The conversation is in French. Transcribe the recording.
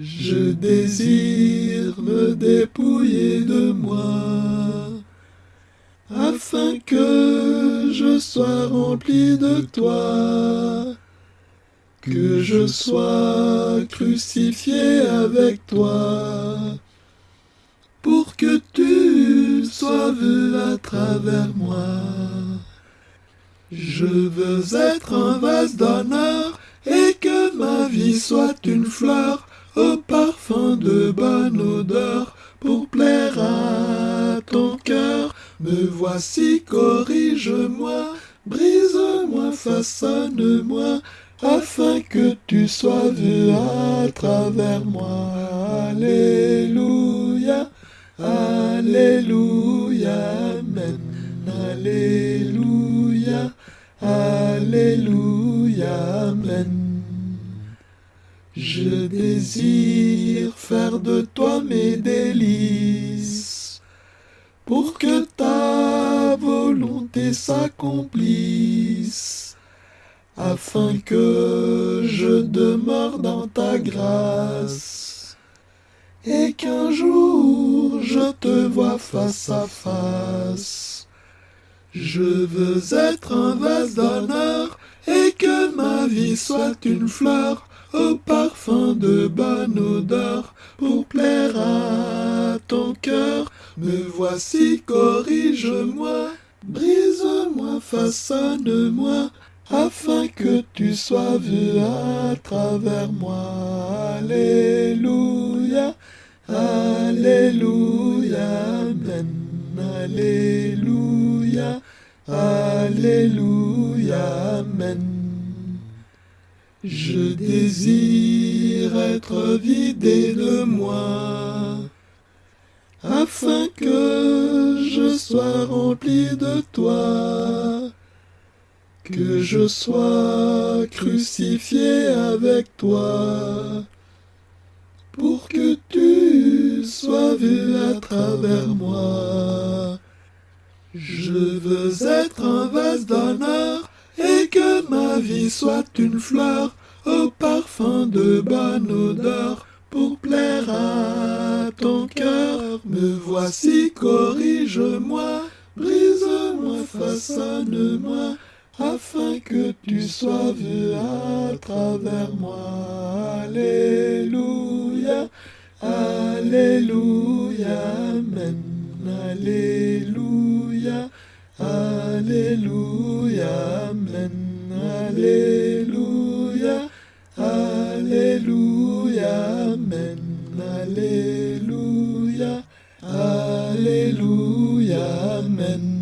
Je désire me dépouiller de moi, afin que je sois rempli de toi, que je sois crucifié avec toi, pour que tu sois vu à travers moi. Je veux être un vase d'honneur et que ma vie soit une fleur de bonne odeur pour plaire à ton cœur. Me voici, corrige-moi, brise-moi, façonne-moi, afin que tu sois vu à travers moi. Alléluia, Alléluia, Amen, Alléluia, Alléluia, Je désire faire de toi mes délices, pour que ta volonté s'accomplisse, afin que je demeure dans ta grâce, et qu'un jour je te vois face à face. Je veux être un vase d'honneur, et que ma vie soit une fleur au parfum de bonne odeur, pour plaire à ton cœur. Me voici, corrige-moi, brise-moi, façonne-moi, afin que tu sois vu à travers moi. Alléluia, Alléluia, Alléluia, Alléluia. Je désire être vidé de moi, afin que je sois rempli de toi, que je sois crucifié avec toi, pour que tu sois vu à travers moi. Je veux être vie soit une fleur au parfum de bonne odeur pour plaire à ton cœur. Me voici, corrige-moi, brise-moi, façonne-moi, afin que tu sois vu à travers moi. Alléluia, Alléluia, Amen, Alléluia. Alléluia, Alléluia, Alléluia, Amen. Alléluia, Alléluia, Amen.